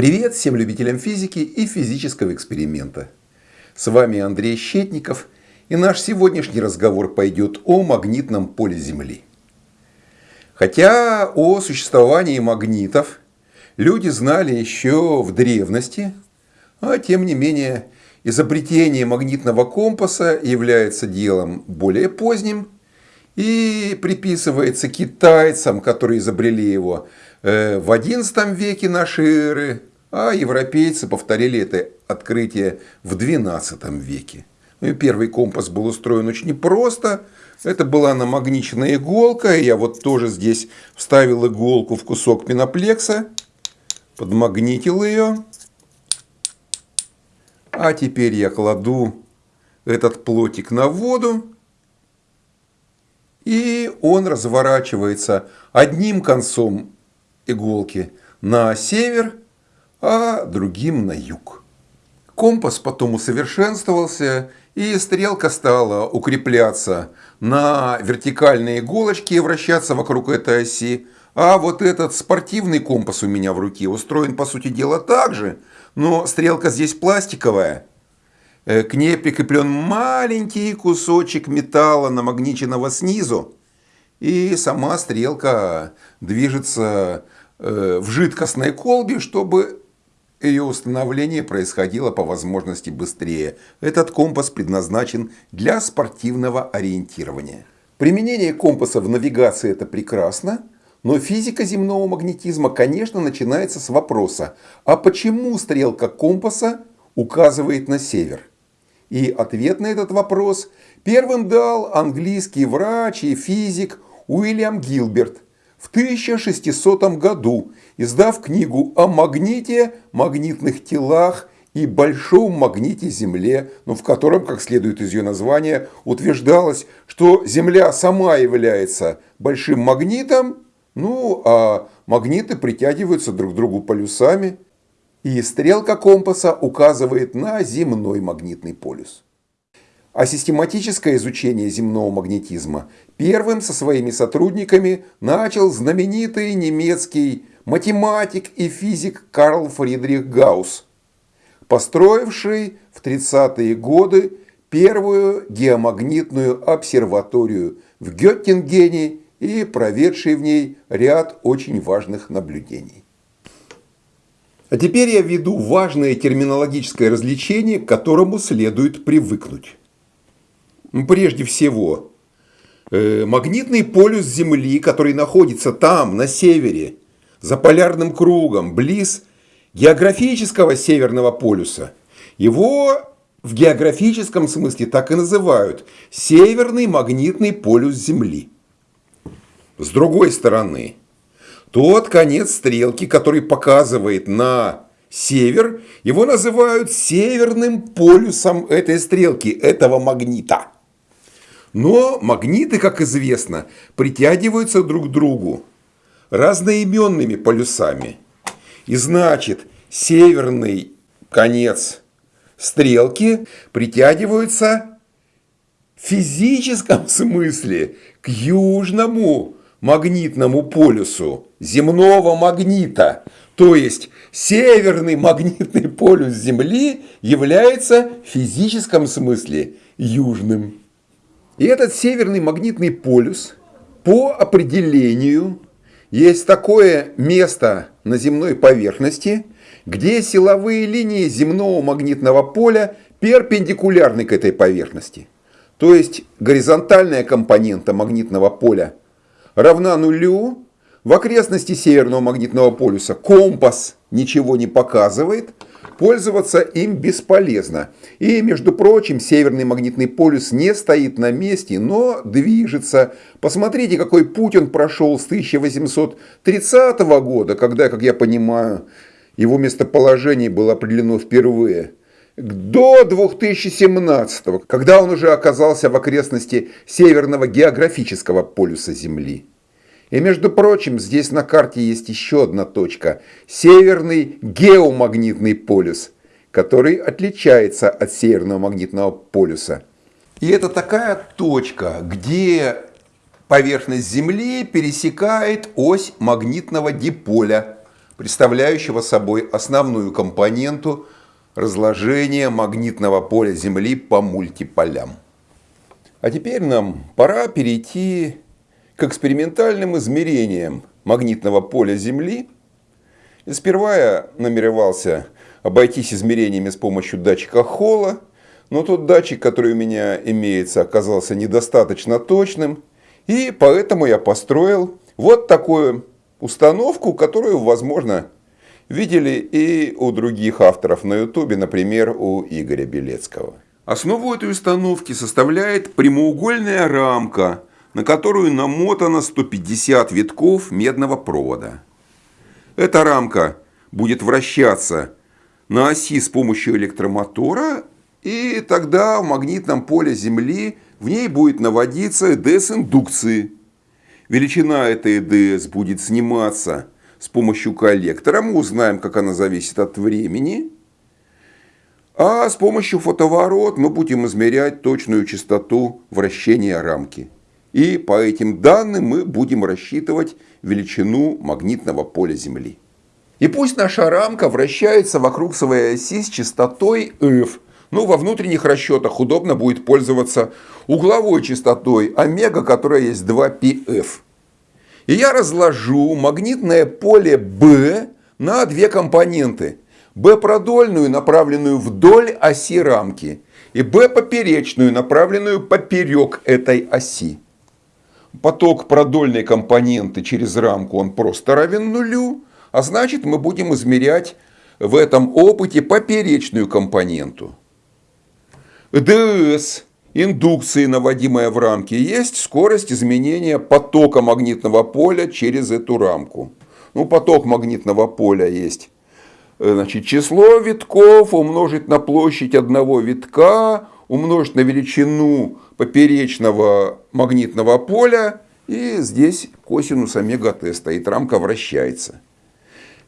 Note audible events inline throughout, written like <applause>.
Привет всем любителям физики и физического эксперимента. С вами Андрей Щетников, и наш сегодняшний разговор пойдет о магнитном поле Земли. Хотя о существовании магнитов люди знали еще в древности, а тем не менее изобретение магнитного компаса является делом более поздним и приписывается китайцам, которые изобрели его э, в XI веке нашей эры, а европейцы повторили это открытие в XII веке. Ну и первый компас был устроен очень просто. Это была намагниченная иголка. Я вот тоже здесь вставил иголку в кусок пеноплекса, подмагнитил ее. А теперь я кладу этот плотик на воду. И он разворачивается одним концом иголки на север, а другим на юг. Компас потом усовершенствовался, и стрелка стала укрепляться на вертикальной иголочке и вращаться вокруг этой оси. А вот этот спортивный компас у меня в руке устроен, по сути дела, так же, но стрелка здесь пластиковая. Э, к ней прикреплен маленький кусочек металла, намагниченного снизу. И сама стрелка движется э, в жидкостной колбе, чтобы ее установление происходило по возможности быстрее. Этот компас предназначен для спортивного ориентирования. Применение компаса в навигации это прекрасно, но физика земного магнетизма, конечно, начинается с вопроса, а почему стрелка компаса указывает на север? И ответ на этот вопрос первым дал английский врач и физик Уильям Гилберт – в 1600 году, издав книгу о магните, магнитных телах и большом магните Земле, но в котором, как следует из ее названия, утверждалось, что Земля сама является большим магнитом, ну а магниты притягиваются друг к другу полюсами, и стрелка компаса указывает на земной магнитный полюс. А систематическое изучение земного магнетизма первым со своими сотрудниками начал знаменитый немецкий математик и физик Карл Фридрих Гаусс, построивший в 30-е годы первую геомагнитную обсерваторию в Геттингене и проведший в ней ряд очень важных наблюдений. А теперь я введу важное терминологическое развлечение, к которому следует привыкнуть. Прежде всего, э, магнитный полюс Земли, который находится там, на севере, за полярным кругом, близ географического северного полюса, его в географическом смысле так и называют Северный магнитный полюс Земли. С другой стороны, тот конец стрелки, который показывает на север, его называют северным полюсом этой стрелки, этого магнита. Но магниты, как известно, притягиваются друг к другу разноименными полюсами. И значит, северный конец стрелки притягиваются в физическом <laughs> смысле к южному магнитному полюсу земного магнита. То есть северный магнитный полюс Земли является в физическом смысле южным. И этот северный магнитный полюс по определению есть такое место на земной поверхности, где силовые линии земного магнитного поля перпендикулярны к этой поверхности. То есть горизонтальная компонента магнитного поля равна нулю, в окрестности северного магнитного полюса компас ничего не показывает – Пользоваться им бесполезно. И, между прочим, северный магнитный полюс не стоит на месте, но движется. Посмотрите, какой путь он прошел с 1830 года, когда, как я понимаю, его местоположение было определено впервые, до 2017, когда он уже оказался в окрестности северного географического полюса Земли. И между прочим, здесь на карте есть еще одна точка – северный геомагнитный полюс, который отличается от северного магнитного полюса. И это такая точка, где поверхность Земли пересекает ось магнитного диполя, представляющего собой основную компоненту разложения магнитного поля Земли по мультиполям. А теперь нам пора перейти к экспериментальным измерениям магнитного поля Земли. И сперва я намеревался обойтись измерениями с помощью датчика Холла, но тот датчик, который у меня имеется, оказался недостаточно точным, и поэтому я построил вот такую установку, которую, возможно, видели и у других авторов на ютубе, например, у Игоря Белецкого. Основу этой установки составляет прямоугольная рамка, на которую намотано 150 витков медного провода. Эта рамка будет вращаться на оси с помощью электромотора, и тогда в магнитном поле Земли в ней будет наводиться ЭДС индукции. Величина этой ЭДС будет сниматься с помощью коллектора. Мы узнаем, как она зависит от времени. А с помощью фотоворот мы будем измерять точную частоту вращения рамки. И по этим данным мы будем рассчитывать величину магнитного поля Земли. И пусть наша рамка вращается вокруг своей оси с частотой f. Но во внутренних расчетах удобно будет пользоваться угловой частотой омега, которая есть 2πf. И я разложу магнитное поле B на две компоненты – Б продольную, направленную вдоль оси рамки, и Б поперечную, направленную поперек этой оси. Поток продольной компоненты через рамку он просто равен нулю, а значит мы будем измерять в этом опыте поперечную компоненту. ДС индукции, наводимая в рамке, есть скорость изменения потока магнитного поля через эту рамку. Ну, поток магнитного поля есть Э, значит, число витков умножить на площадь одного витка, умножить на величину поперечного магнитного поля, и здесь косинус омега t стоит, рамка вращается.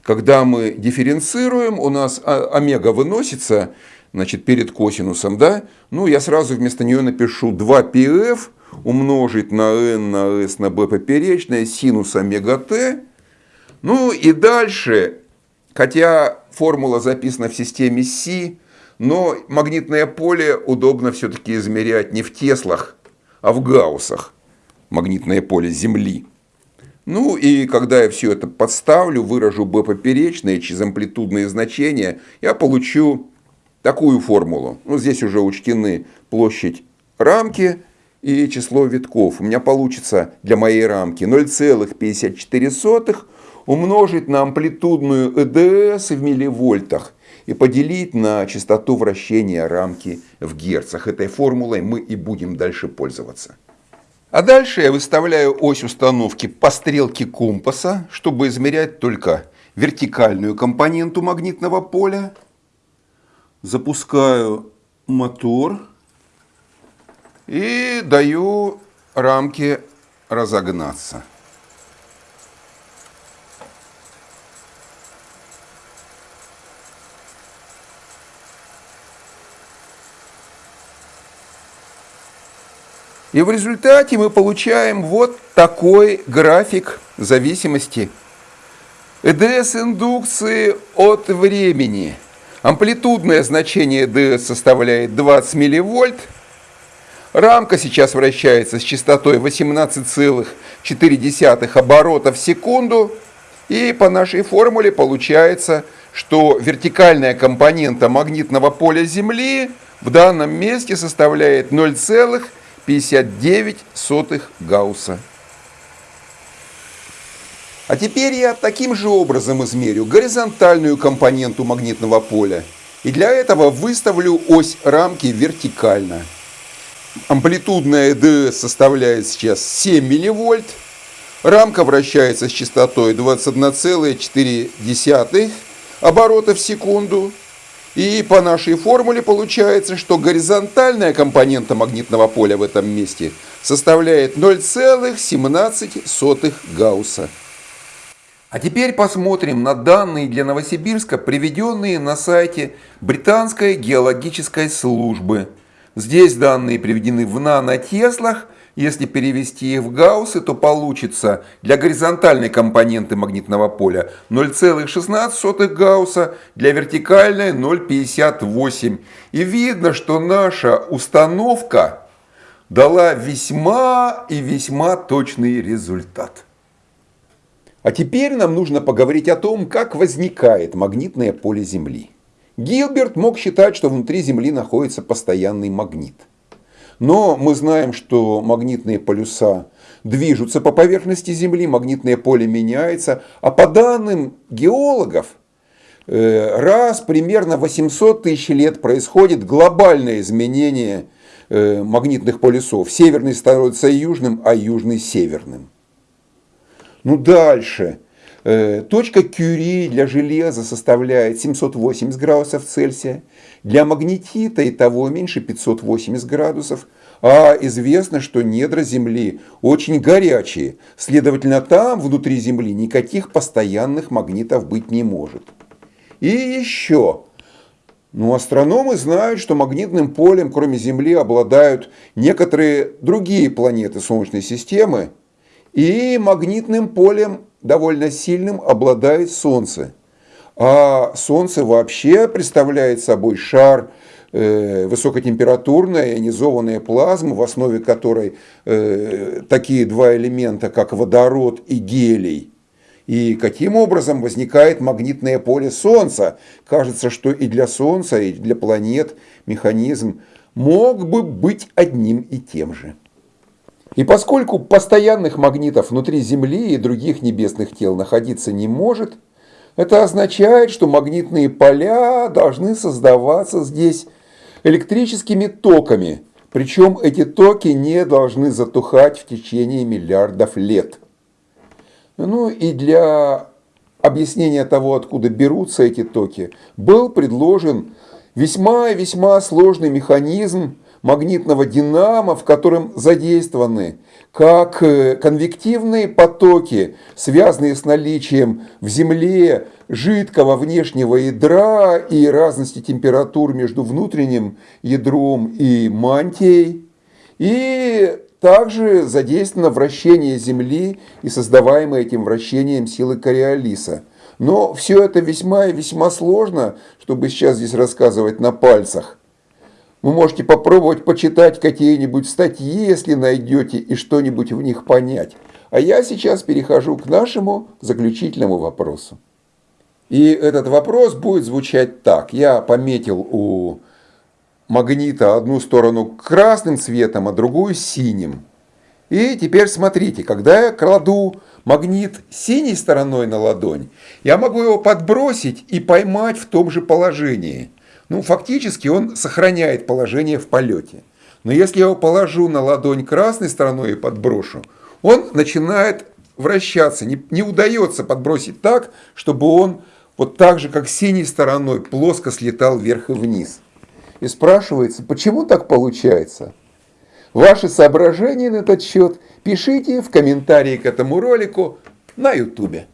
Когда мы дифференцируем, у нас омега выносится значит, перед косинусом, да? Ну, я сразу вместо нее напишу 2πf умножить на n на s на b поперечное синус омега t. Ну и дальше, хотя формула записана в системе Си, но магнитное поле удобно все-таки измерять не в Теслах, а в Гауссах. Магнитное поле Земли. Ну и когда я все это подставлю, выражу b поперечное через амплитудные значения, я получу такую формулу. Ну, здесь уже учтены площадь рамки и число витков. У меня получится для моей рамки 0,54 умножить на амплитудную ЭДС в милливольтах и поделить на частоту вращения рамки в герцах. Этой формулой мы и будем дальше пользоваться. А дальше я выставляю ось установки по стрелке компаса, чтобы измерять только вертикальную компоненту магнитного поля. Запускаю мотор и даю рамке разогнаться. И в результате мы получаем вот такой график зависимости ЭДС индукции от времени. Амплитудное значение ЭДС составляет 20 милливольт. Рамка сейчас вращается с частотой 18,4 оборота в секунду. И по нашей формуле получается, что вертикальная компонента магнитного поля Земли в данном месте составляет 0,4 59 сотых Гаусса. А теперь я таким же образом измерю горизонтальную компоненту магнитного поля. И для этого выставлю ось рамки вертикально. Амплитудная ДС составляет сейчас 7 милливольт. Рамка вращается с частотой 21,4 оборота в секунду. И по нашей формуле получается, что горизонтальная компонента магнитного поля в этом месте составляет 0,17 Гаусса. А теперь посмотрим на данные для Новосибирска, приведенные на сайте Британской геологической службы. Здесь данные приведены в нанотеслах, Если перевести их в гауссы, то получится для горизонтальной компоненты магнитного поля 0,16 гаусса, для вертикальной 0,58. И видно, что наша установка дала весьма и весьма точный результат. А теперь нам нужно поговорить о том, как возникает магнитное поле Земли. Гилберт мог считать, что внутри Земли находится постоянный магнит – но мы знаем, что магнитные полюса движутся по поверхности Земли, магнитное поле меняется, а по данным геологов, э, раз примерно 800 тысяч лет происходит глобальное изменение э, магнитных полюсов. Северный становится южным, а южный северным. Ну дальше. Э, точка Кюри для железа составляет 780 градусов Цельсия, для магнетита и того меньше 580 градусов, а известно, что недра Земли очень горячие, следовательно, там, внутри Земли, никаких постоянных магнитов быть не может. И еще, ну, астрономы знают, что магнитным полем, кроме Земли, обладают некоторые другие планеты Солнечной системы, и магнитным полем довольно сильным обладает Солнце. А Солнце вообще представляет собой шар э, высокотемпературная ионизованная плазма, в основе которой э, такие два элемента, как водород и гелий. И каким образом возникает магнитное поле Солнца? Кажется, что и для Солнца, и для планет механизм мог бы быть одним и тем же. И поскольку постоянных магнитов внутри Земли и других небесных тел находиться не может, это означает, что магнитные поля должны создаваться здесь электрическими токами, причем эти токи не должны затухать в течение миллиардов лет. Ну и для объяснения того, откуда берутся эти токи, был предложен весьма и весьма сложный механизм магнитного динамо, в котором задействованы как э, конвективные потоки, связанные с наличием в Земле жидкого внешнего ядра и разности температур между внутренним ядром и мантией, и также задействовано вращение Земли и создаваемое этим вращением силы Кориолиса. Но все это весьма и весьма сложно, чтобы сейчас здесь рассказывать на пальцах. Вы можете попробовать почитать какие-нибудь статьи, если найдете, и что-нибудь в них понять. А я сейчас перехожу к нашему заключительному вопросу. И этот вопрос будет звучать так. Я пометил у магнита одну сторону красным цветом, а другую синим. И теперь смотрите, когда я кладу магнит синей стороной на ладонь, я могу его подбросить и поймать в том же положении – ну, фактически он сохраняет положение в полете. Но если я его положу на ладонь красной стороной и подброшу, он начинает вращаться. Не, не удается подбросить так, чтобы он вот так же, как синей стороной, плоско слетал вверх и вниз. И спрашивается, почему так получается? Ваши соображения на этот счет пишите в комментарии к этому ролику на ютубе.